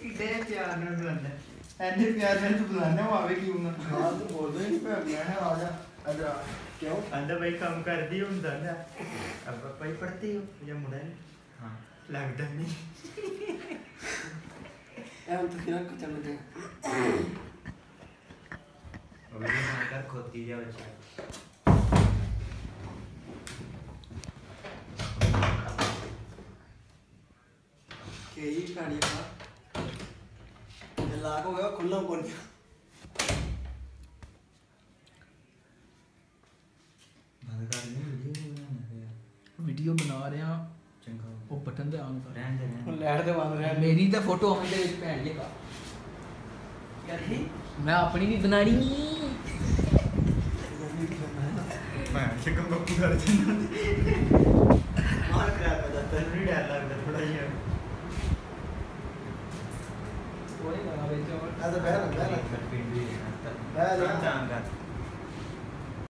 ਕਿੱਡੇ ਪਿਆਰ ਨਾਲ ਬੁਲਾਉਂਦਾ ਐਨੇ ਪਿਆਰ ਨਾਲ ਤੂੰ ਬੁਲਾਉਂਦਾ ਉਹ ਆਵੇ ਕਿਉਂ ਨਾ? ਹਾਂ ਤੂੰ ਬੋਲਦਾ ਹੀ ਨਹੀਂ ਪਿਆ ਮੈਂ ਆ ਜਾ ਅਜਾ ਕਿਉਂ? ਅੰਦਾ ਬਈ ਕੰਮ ਕਰਦੀ ਹੁੰਦਾ ਨਾ। ਅਬ ਪਾਪਾ ਹੀ ਪੜ੍ਹਦੇ ਹੋ ਜਾਂ ਮੁੰਡਾ ਨਹੀਂ? ਹਾਂ। ਲੱਗਦਾ ਨਹੀਂ। ਐਂ ਤੂੰ ਕਿਹਨਾਂ ਕੋ ਚੱਲਦੇ ਅਬੇ ਮਾਂ ਕਰ ਖੋਤੀ ਜਾ ਬੱਚਾ ਕੇ ਹੀ ਕਾੜੀ ਆ ਇਹ ਲਾਗ ਹੋ ਗਿਆ ਖੁੱਲਾ ਬਣ ਗਿਆ ਬੰਦ ਕਰ ਦੇ ਵੀਡੀਓ ਬਣਾਉਣਾ ਵੀਡੀਓ ਬਣਾ ਰਿਹਾ। ਚੰਗਾ ਉਹ ਬਟਨ ਤੇ ਆਨ ਕਰ। ਰਹਿਣ ਦੇ ਰਹਿਣ ਦੇ। ਲੈਟ ਤੇ ਬੰਦ ਰਿਹਾ ਮੇਰੀ ਤਾਂ ਫੋਟੋ ਆਉਣ ਦੇ ਵਿੱਚ ਭੈਣ ਜੀ ਕਾ ਯਾਰ ਹੀ ਮੈਂ ਆਪਣੀ ਵੀ ਬਣਾਣੀ ਮੈਂ ਚੰਗਾ ਬੱਪੂ ਕਰ ਦਿੰਦਾ ਮਾਰ ਕਰਾ ਕਰ ਤੈਨੂੰ ਨਹੀਂ ਡਰ ਲੱਗਦਾ ਥੋੜਾ ਜਿਹਾ। ਕੋਈ ਨਾ ਵਿੱਚ ਆ